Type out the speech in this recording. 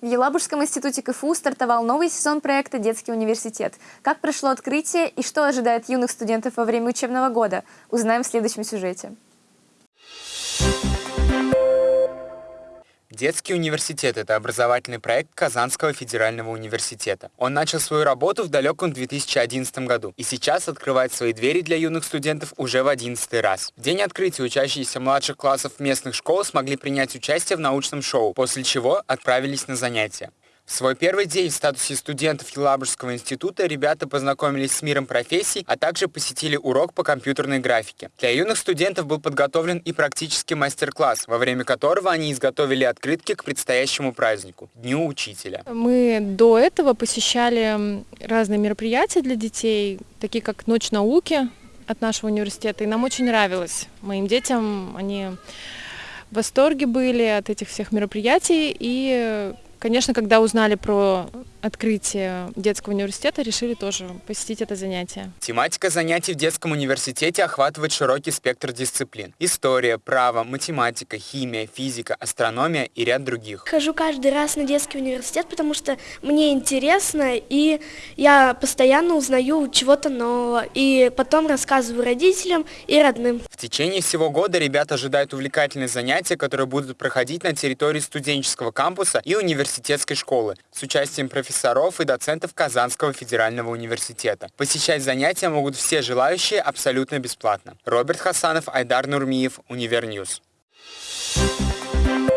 В Елабужском институте КФУ стартовал новый сезон проекта «Детский университет». Как прошло открытие и что ожидает юных студентов во время учебного года, узнаем в следующем сюжете. Детский университет – это образовательный проект Казанского федерального университета. Он начал свою работу в далеком 2011 году и сейчас открывает свои двери для юных студентов уже в 11 раз. В день открытия учащиеся младших классов местных школ смогли принять участие в научном шоу, после чего отправились на занятия. Свой первый день в статусе студентов Елабужского института ребята познакомились с миром профессий, а также посетили урок по компьютерной графике. Для юных студентов был подготовлен и практический мастер-класс, во время которого они изготовили открытки к предстоящему празднику – Дню Учителя. Мы до этого посещали разные мероприятия для детей, такие как Ночь науки от нашего университета, и нам очень нравилось. Моим детям они в восторге были от этих всех мероприятий, и Конечно, когда узнали про открытие детского университета, решили тоже посетить это занятие. Тематика занятий в детском университете охватывает широкий спектр дисциплин. История, право, математика, химия, физика, астрономия и ряд других. Хожу каждый раз на детский университет, потому что мне интересно, и я постоянно узнаю чего-то нового, и потом рассказываю родителям и родным. В течение всего года ребята ожидают увлекательные занятия, которые будут проходить на территории студенческого кампуса и университетской школы с участием профессоров и доцентов Казанского федерального университета. Посещать занятия могут все желающие абсолютно бесплатно. Роберт Хасанов, Айдар Нурмиев, Univer News. Thank you